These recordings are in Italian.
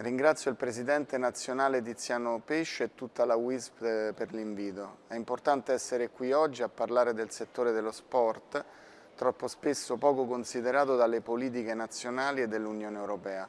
Ringrazio il Presidente nazionale Tiziano Pesce e tutta la WISP eh, per l'invito. È importante essere qui oggi a parlare del settore dello sport, troppo spesso poco considerato dalle politiche nazionali e dell'Unione Europea.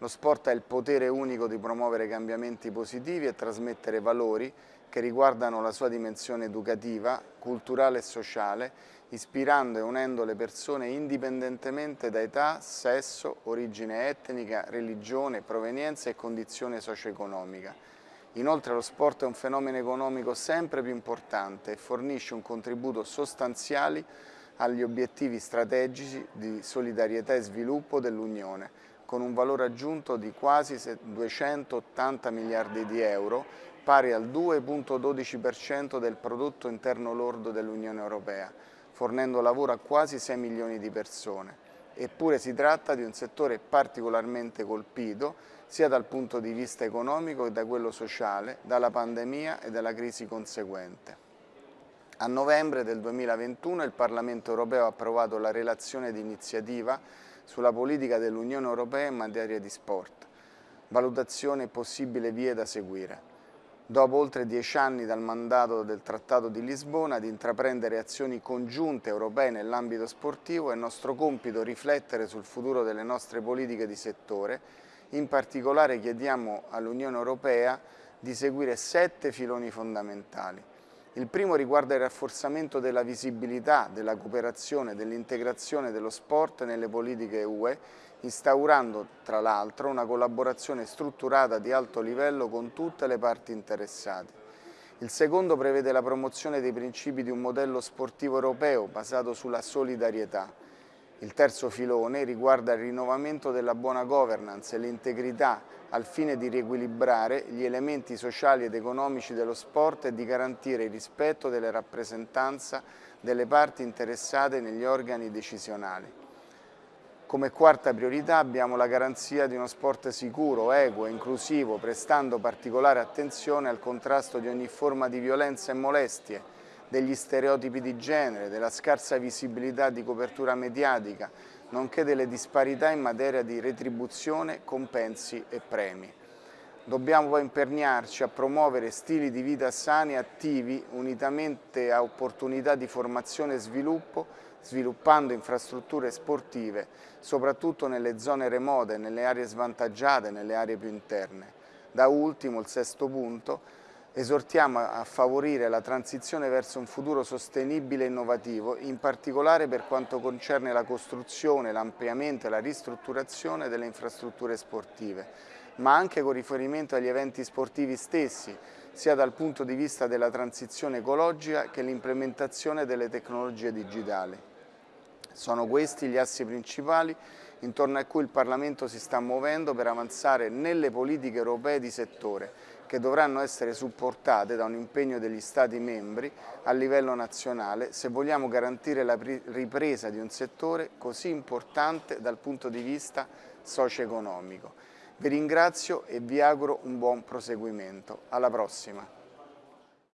Lo sport ha il potere unico di promuovere cambiamenti positivi e trasmettere valori che riguardano la sua dimensione educativa, culturale e sociale, ispirando e unendo le persone indipendentemente da età, sesso, origine etnica, religione, provenienza e condizione socio-economica. Inoltre lo sport è un fenomeno economico sempre più importante e fornisce un contributo sostanziale agli obiettivi strategici di solidarietà e sviluppo dell'Unione, con un valore aggiunto di quasi 280 miliardi di euro, pari al 2,12% del prodotto interno lordo dell'Unione Europea, fornendo lavoro a quasi 6 milioni di persone. Eppure si tratta di un settore particolarmente colpito sia dal punto di vista economico che da quello sociale, dalla pandemia e dalla crisi conseguente. A novembre del 2021 il Parlamento europeo ha approvato la relazione di iniziativa sulla politica dell'Unione Europea in materia di sport, valutazione e possibili vie da seguire dopo oltre dieci anni dal mandato del Trattato di Lisbona, di intraprendere azioni congiunte europee nell'ambito sportivo, è nostro compito riflettere sul futuro delle nostre politiche di settore. In particolare chiediamo all'Unione Europea di seguire sette filoni fondamentali. Il primo riguarda il rafforzamento della visibilità, della cooperazione, dell'integrazione dello sport nelle politiche UE, instaurando tra l'altro una collaborazione strutturata di alto livello con tutte le parti interessate. Il secondo prevede la promozione dei principi di un modello sportivo europeo basato sulla solidarietà. Il terzo filone riguarda il rinnovamento della buona governance e l'integrità al fine di riequilibrare gli elementi sociali ed economici dello sport e di garantire il rispetto delle rappresentanze delle parti interessate negli organi decisionali. Come quarta priorità abbiamo la garanzia di uno sport sicuro, equo e inclusivo, prestando particolare attenzione al contrasto di ogni forma di violenza e molestie, degli stereotipi di genere, della scarsa visibilità di copertura mediatica, nonché delle disparità in materia di retribuzione, compensi e premi. Dobbiamo poi imperniarci a promuovere stili di vita sani e attivi unitamente a opportunità di formazione e sviluppo, sviluppando infrastrutture sportive, soprattutto nelle zone remote, nelle aree svantaggiate, nelle aree più interne. Da ultimo, il sesto punto, Esortiamo a favorire la transizione verso un futuro sostenibile e innovativo, in particolare per quanto concerne la costruzione, l'ampliamento e la ristrutturazione delle infrastrutture sportive, ma anche con riferimento agli eventi sportivi stessi, sia dal punto di vista della transizione ecologica che l'implementazione delle tecnologie digitali. Sono questi gli assi principali intorno a cui il Parlamento si sta muovendo per avanzare nelle politiche europee di settore, che dovranno essere supportate da un impegno degli Stati membri a livello nazionale se vogliamo garantire la ripresa di un settore così importante dal punto di vista socio-economico. Vi ringrazio e vi auguro un buon proseguimento. Alla prossima!